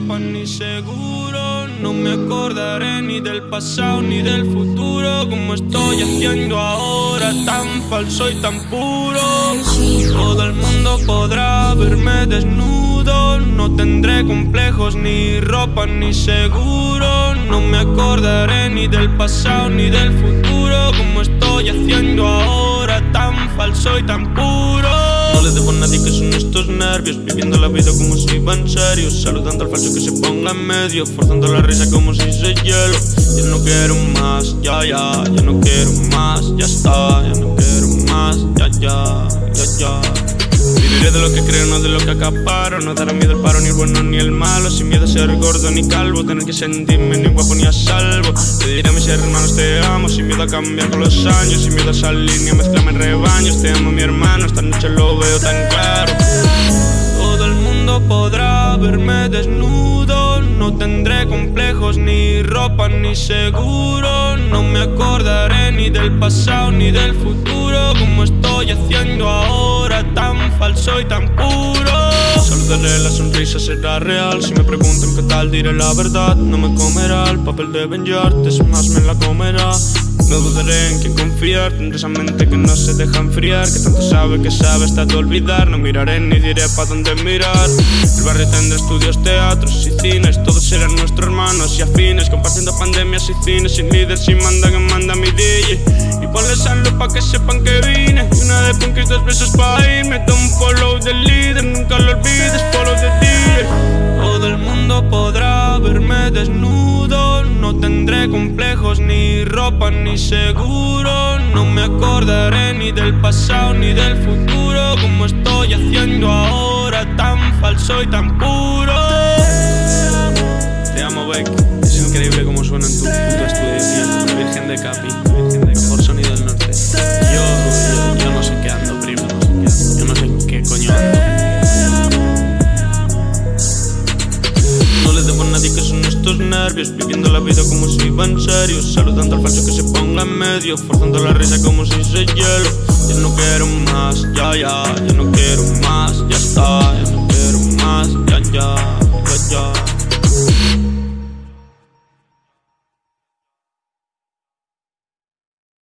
ni seguro. No me acordaré ni del pasado ni del futuro. Como estoy haciendo ahora, tan falso y tan puro. Todo el mundo podrá verme desnudo. No tendré complejos, ni ropa, ni seguro. No me acordaré ni del pasado ni del futuro. Como estoy haciendo ahora, tan falso y tan puro. Le debo a nadie que son estos nervios Viviendo la vida como si iba en serio Saludando al falso que se ponga en medio Forzando la risa como si se hielo. Ya no quiero más, ya, ya Ya no quiero más, ya está Ya no quiero más, ya, ya, ya, ya. Viviré de lo que creo, no de lo que acaparo No dará miedo el paro, ni el bueno ni el malo Sin miedo a ser gordo ni calvo Tener que sentirme ni guapo ni a salvo. Te diré a mis hermanos te amo Sin miedo a cambiar con los años Sin miedo a salir ni a mezclarme en rebaños Te amo mi hermano, Todo el mundo podrá verme desnudo. No tendré complejos, ni ropa, ni seguro. No me acordaré ni del pasado ni del futuro. Como estoy haciendo ahora tan falso y tan puro. Saludaré, la sonrisa será real. Si me preguntan qué tal diré la verdad. No me comerá el papel de venjarte Es más me la comerá no dudaré en quién confiar, tendré esa mente que no se deja enfriar Que tanto sabe que sabe hasta de olvidar. No miraré ni diré pa' dónde mirar. El barrio tendrá estudios, teatros y cines Todos serán nuestros hermanos y afines Compartiendo pandemias y cines Sin líder, sin manda que manda mi DJ Y ponle salud pa' que sepan que vine Y una de punk y dos besos pa' irme Da un follow del líder, nunca lo olvides ropa, ni seguro. No me acordaré ni del pasado ni del futuro. Como estoy haciendo ahora Tan falso y tan puro. Te amo Beck. Es increíble cómo suena en tu puto nervios Viviendo la vida como si iba en serio. Saludando al falso que se ponga en medio Forzando la risa como si se hielo. Ya no quiero más, ya, ya Ya no quiero más,